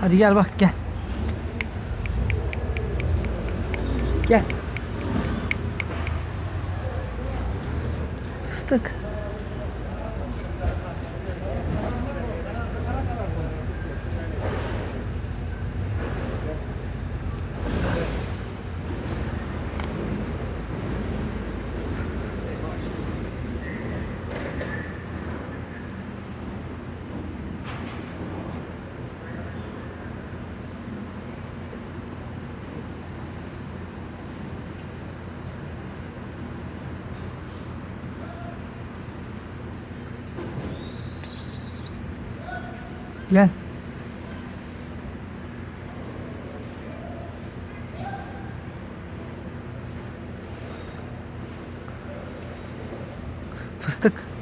Hadi gel bak gel. Gel. Fıstık. Pis, pis, pis, pis. Gel. Fıstık.